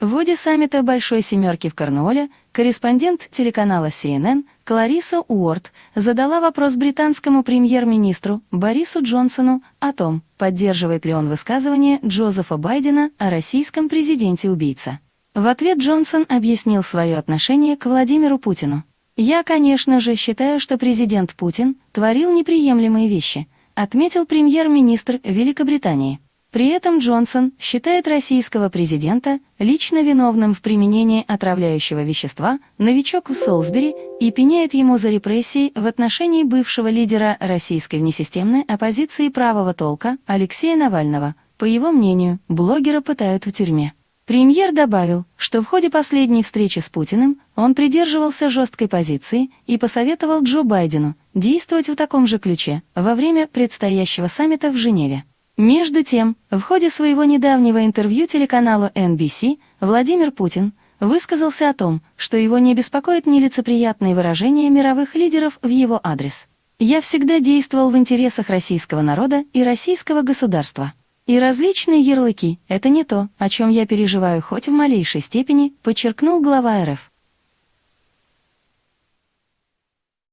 В ходе саммита «Большой семерки» в Корнуолле корреспондент телеканала CNN Клариса Уорд задала вопрос британскому премьер-министру Борису Джонсону о том, поддерживает ли он высказывание Джозефа Байдена о российском президенте-убийца. В ответ Джонсон объяснил свое отношение к Владимиру Путину. «Я, конечно же, считаю, что президент Путин творил неприемлемые вещи», отметил премьер-министр Великобритании. При этом Джонсон считает российского президента лично виновным в применении отравляющего вещества «Новичок» в Солсбери и пеняет ему за репрессии в отношении бывшего лидера российской внесистемной оппозиции правого толка Алексея Навального. По его мнению, блогера пытают в тюрьме. Премьер добавил, что в ходе последней встречи с Путиным он придерживался жесткой позиции и посоветовал Джо Байдену действовать в таком же ключе во время предстоящего саммита в Женеве. Между тем, в ходе своего недавнего интервью телеканалу NBC Владимир Путин высказался о том, что его не беспокоит нелицеприятные выражения мировых лидеров в его адрес. «Я всегда действовал в интересах российского народа и российского государства. И различные ярлыки – это не то, о чем я переживаю хоть в малейшей степени», подчеркнул глава РФ.